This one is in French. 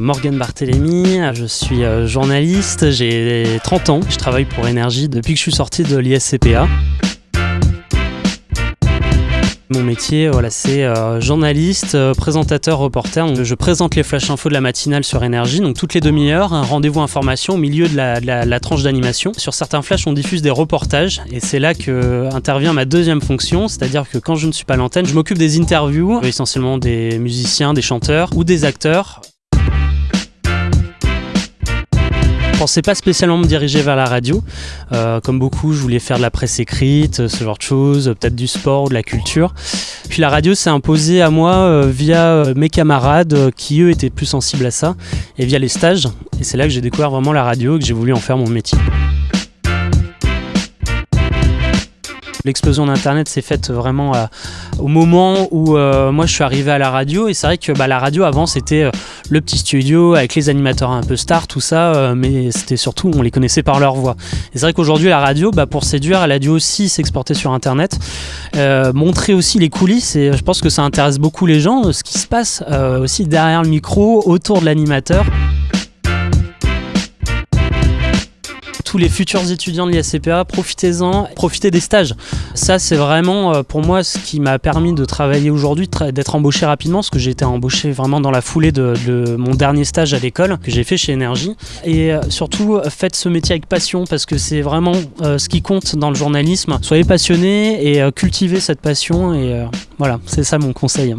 Morgan Barthélémy, je suis euh, journaliste, j'ai 30 ans, je travaille pour Énergie depuis que je suis sorti de l'ISCPA. Mon métier, voilà, c'est euh, journaliste, euh, présentateur, reporter. Je présente les flash infos de la matinale sur Énergie. Donc toutes les demi-heures, un rendez-vous information au milieu de la, tranche d'animation. Sur certains flashs, on diffuse des reportages et c'est là que intervient ma deuxième fonction, c'est-à-dire que quand je ne suis pas l'antenne, je m'occupe des interviews, essentiellement des musiciens, des chanteurs ou des acteurs. Pensais pas spécialement me diriger vers la radio. Euh, comme beaucoup, je voulais faire de la presse écrite, ce genre de choses, peut-être du sport ou de la culture. Puis la radio s'est imposée à moi euh, via euh, mes camarades qui eux étaient plus sensibles à ça et via les stages. Et c'est là que j'ai découvert vraiment la radio et que j'ai voulu en faire mon métier. L'explosion d'Internet s'est faite vraiment euh, au moment où euh, moi je suis arrivé à la radio et c'est vrai que bah, la radio avant c'était euh, le petit studio avec les animateurs un peu stars, tout ça, mais c'était surtout on les connaissait par leur voix. Et c'est vrai qu'aujourd'hui la radio, bah, pour séduire, elle a dû aussi s'exporter sur Internet, montrer aussi les coulisses et je pense que ça intéresse beaucoup les gens, ce qui se passe aussi derrière le micro, autour de l'animateur. Les futurs étudiants de l'ISCPA, profitez-en, profitez des stages. Ça, c'est vraiment euh, pour moi ce qui m'a permis de travailler aujourd'hui, d'être embauché rapidement, parce que j'ai été embauché vraiment dans la foulée de, mon dernier stage à l'école que j'ai fait chez Énergie. Et euh, surtout, faites ce métier avec passion, parce que c'est vraiment euh, ce qui compte dans le journalisme. Soyez passionnés et cultivez cette passion, et voilà, c'est ça mon conseil.